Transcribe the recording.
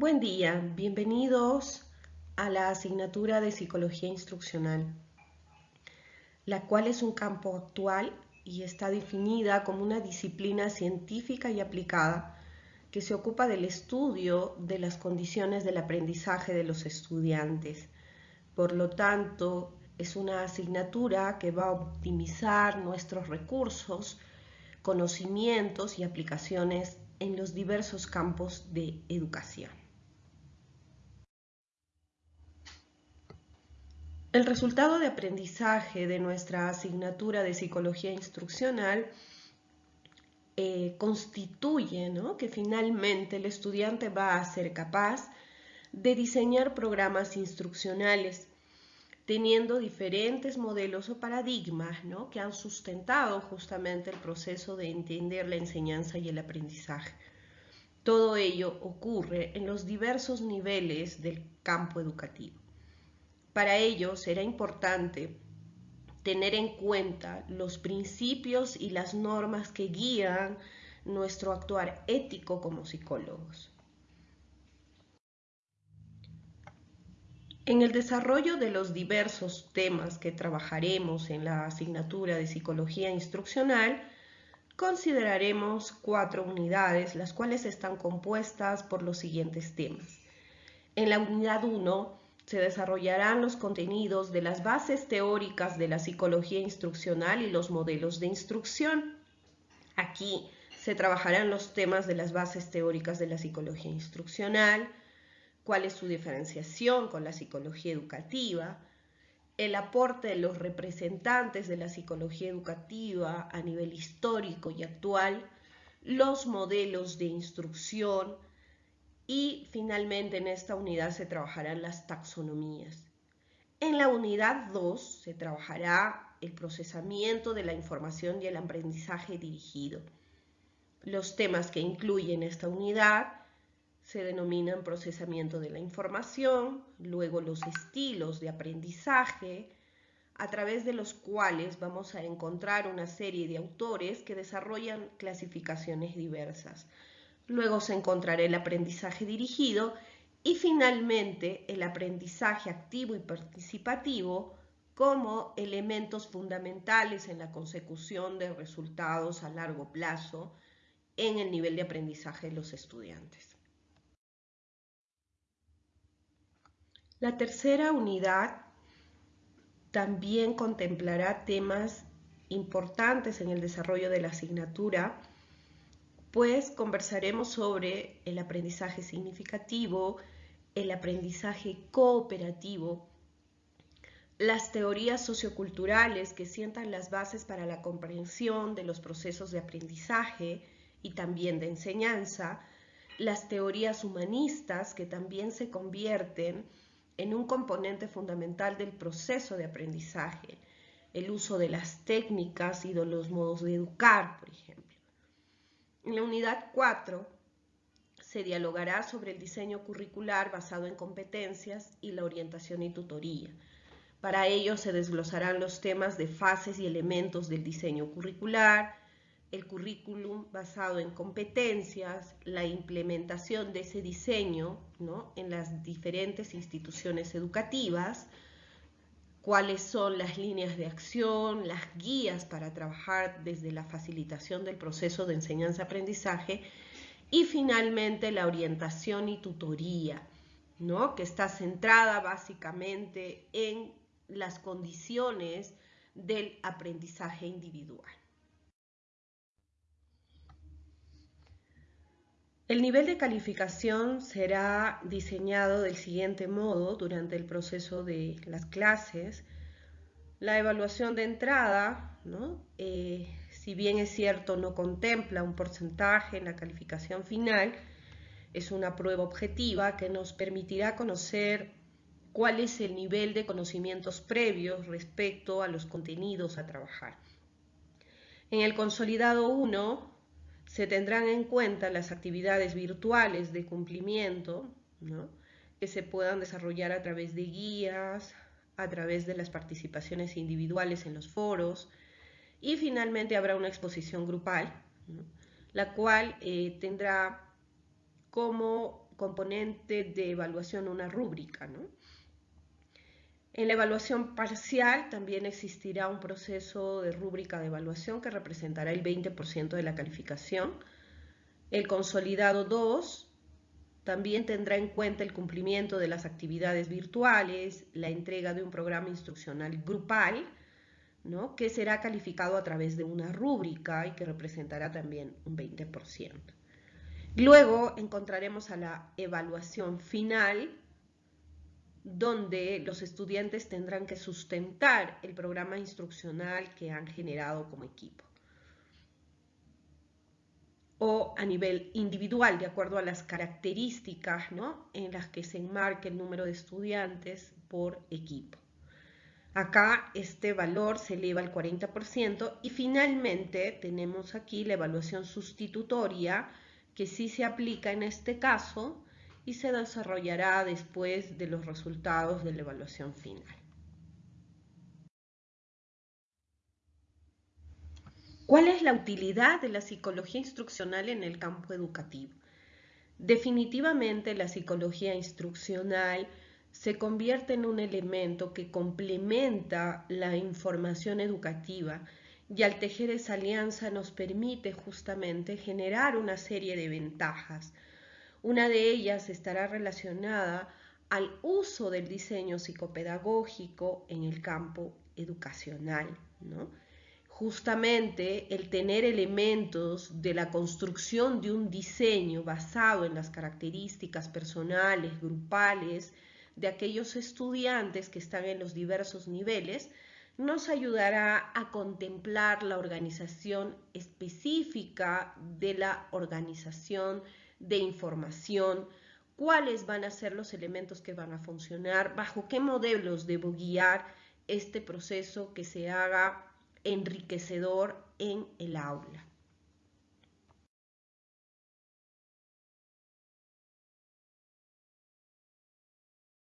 Buen día, bienvenidos a la asignatura de Psicología Instruccional, la cual es un campo actual y está definida como una disciplina científica y aplicada que se ocupa del estudio de las condiciones del aprendizaje de los estudiantes. Por lo tanto, es una asignatura que va a optimizar nuestros recursos, conocimientos y aplicaciones en los diversos campos de educación. El resultado de aprendizaje de nuestra asignatura de psicología instruccional eh, constituye que finalmente el estudiante va a ser capaz de diseñar programas instruccionales teniendo diferentes modelos o paradigmas que han sustentado justamente el proceso de entender la enseñanza y el aprendizaje. Todo ello ocurre en los diversos niveles del campo educativo. Para ello será importante tener en cuenta los principios y las normas que guían nuestro actuar ético como psicólogos. En el desarrollo de los diversos temas que trabajaremos en la asignatura de psicología instruccional, consideraremos cuatro unidades, las cuales están compuestas por los siguientes temas. En la unidad 1 se desarrollarán los contenidos de las bases teóricas de la psicología instruccional y los modelos de instrucción. Aquí se trabajarán los temas de las bases teóricas de la psicología instruccional, cuál es su diferenciación con la psicología educativa, el aporte de los representantes de la psicología educativa a nivel histórico y actual, los modelos de instrucción, y finalmente en esta unidad se trabajarán las taxonomías. En la unidad 2 se trabajará el procesamiento de la información y el aprendizaje dirigido. Los temas que incluyen esta unidad se denominan procesamiento de la información, luego los estilos de aprendizaje, a través de los cuales vamos a encontrar una serie de autores que desarrollan clasificaciones diversas. Luego se encontrará el aprendizaje dirigido y finalmente el aprendizaje activo y participativo como elementos fundamentales en la consecución de resultados a largo plazo en el nivel de aprendizaje de los estudiantes. La tercera unidad también contemplará temas importantes en el desarrollo de la asignatura pues conversaremos sobre el aprendizaje significativo, el aprendizaje cooperativo, las teorías socioculturales que sientan las bases para la comprensión de los procesos de aprendizaje y también de enseñanza, las teorías humanistas que también se convierten en un componente fundamental del proceso de aprendizaje, el uso de las técnicas y de los modos de educar, por ejemplo. En la unidad 4 se dialogará sobre el diseño curricular basado en competencias y la orientación y tutoría. Para ello se desglosarán los temas de fases y elementos del diseño curricular, el currículum basado en competencias, la implementación de ese diseño en las diferentes instituciones educativas, cuáles son las líneas de acción, las guías para trabajar desde la facilitación del proceso de enseñanza-aprendizaje y finalmente la orientación y tutoría, ¿no? que está centrada básicamente en las condiciones del aprendizaje individual. El nivel de calificación será diseñado del siguiente modo durante el proceso de las clases. La evaluación de entrada, eh, si bien es cierto no contempla un porcentaje en la calificación final, es una prueba objetiva que nos permitirá conocer cuál es el nivel de conocimientos previos respecto a los contenidos a trabajar. En el consolidado 1 se tendrán en cuenta las actividades virtuales de cumplimiento que se puedan desarrollar a través de guías, a través de las participaciones individuales en los foros y finalmente habrá una exposición grupal, la cual eh, tendrá como componente de evaluación una rúbrica. ¿no? En la evaluación parcial también existirá un proceso de rúbrica de evaluación que representará el 20% de la calificación. El consolidado 2 también tendrá en cuenta el cumplimiento de las actividades virtuales, la entrega de un programa instruccional grupal, ¿no? que será calificado a través de una rúbrica y que representará también un 20%. Luego encontraremos a la evaluación final, donde los estudiantes tendrán que sustentar el programa instruccional que han generado como equipo o a nivel individual, de acuerdo a las características ¿no? en las que se enmarque el número de estudiantes por equipo. Acá este valor se eleva al 40% y finalmente tenemos aquí la evaluación sustitutoria que sí se aplica en este caso y se desarrollará después de los resultados de la evaluación final. ¿Cuál es la utilidad de la psicología instruccional en el campo educativo? Definitivamente la psicología instruccional se convierte en un elemento que complementa la información educativa y al tejer esa alianza nos permite justamente generar una serie de ventajas. Una de ellas estará relacionada al uso del diseño psicopedagógico en el campo educacional, ¿no? justamente el tener elementos de la construcción de un diseño basado en las características personales, grupales, de aquellos estudiantes que están en los diversos niveles, nos ayudará a contemplar la organización específica de la organización de información, cuáles van a ser los elementos que van a funcionar, bajo qué modelos debo guiar este proceso que se haga enriquecedor en el aula.